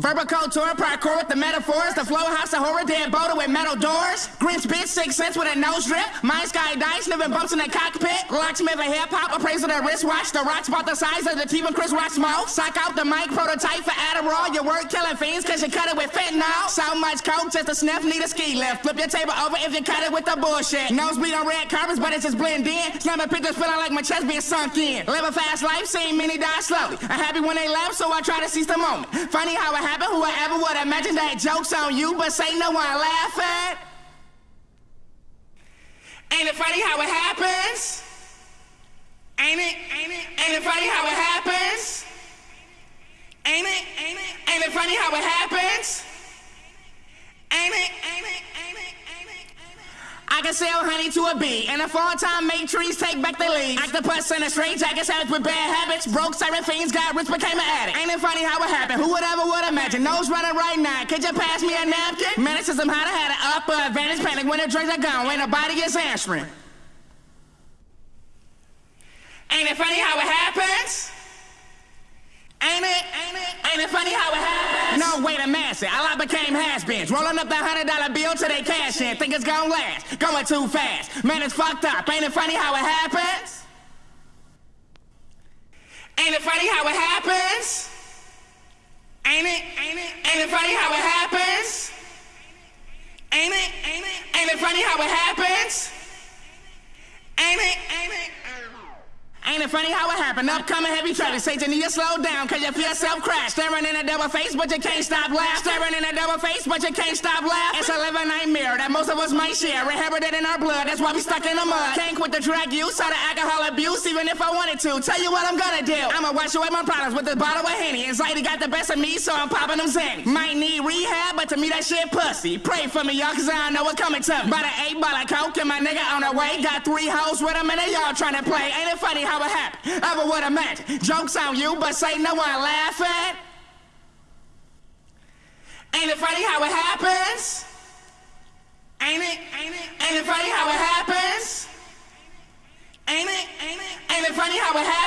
Verbal culture, parkour with the metaphors, the flow house, a horror, dead boulder with metal doors. Grinch bitch, six cents with a nose drip. Mind sky dice, living bumps in the cockpit. Locksmith a hip hop, appraisal the wristwatch. The rocks about the size of the team of Chris Rock smoke. Sock out the mic, prototype for Adderall. Your work killing fiends cause you cut it with fentanyl. So much coke, just a sniff, need a ski lift. Flip your table over if you cut it with the bullshit. Nosebleed on red carpets, but it's just blend in. Slamming pictures feeling like my chest being sunk in. Live a fast life, seeing many die slowly. I'm happy when they laugh, so I try to seize the moment. Funny how it happened, whoever would imagine that joke's on you, but say no one laugh at? Ain't it funny how it happens? Ain't it? Ain't it? Ain't it funny how it happens? Ain't it? Ain't it? Ain't it funny how it happens? Ain't it? Ain't it? Ain't it? I sell honey to a bee, and a fall time make trees take back their leaves. Octopus and a straight jacket habits with bad habits. Broke siren fiends, got rich, became an addict. Ain't it funny how it happened? Who would ever would imagine? Nose running right now. Could you pass me a napkin? Mannerism how to have an upper advantage. Panic when the drinks are gone, when nobody is answering. Ain't it funny how it happens? Ain't it? Ain't it? Ain't it funny how it happens? No, oh, wait a minute. I became has-beens. Rolling up that hundred dollar bill to they cash in. Think it's gonna last. Going too fast. Man, it's fucked up. Ain't it funny how it happens? Ain't it funny how it happens? Ain't it? Ain't it? Ain't it funny how it happens? Ain't it? Ain't it? Ain't it funny how it happens? Ain't it funny how it happened? Upcoming heavy traffic. Say to slow down, cause you feel self crash. Staring in a double face, but you can't stop laughing. Staring in a double face, but you can't stop laughing. It's a living nightmare that most of us might share. Inherited in our blood, that's why we stuck in the mud. Can't quit the drug use or the alcohol abuse, even if I wanted to. Tell you what I'm gonna do. I'ma wash away my problems with this bottle of Henny. Anxiety got the best of me, so I'm popping them Xannies. Might need rehab, but to me that shit pussy. Pray for me, y'all, cause I know what's coming to me. By the eight ball of coke and my nigga on the way. Got three hoes with him and they all trying to play. Ain't it funny how it ever would have met. Joke's on you, but say no one laugh at. Ain't it funny how it happens? Ain't it? Ain't it? Ain't it funny how it happens? Ain't it? Ain't it? Ain't it funny how it happens?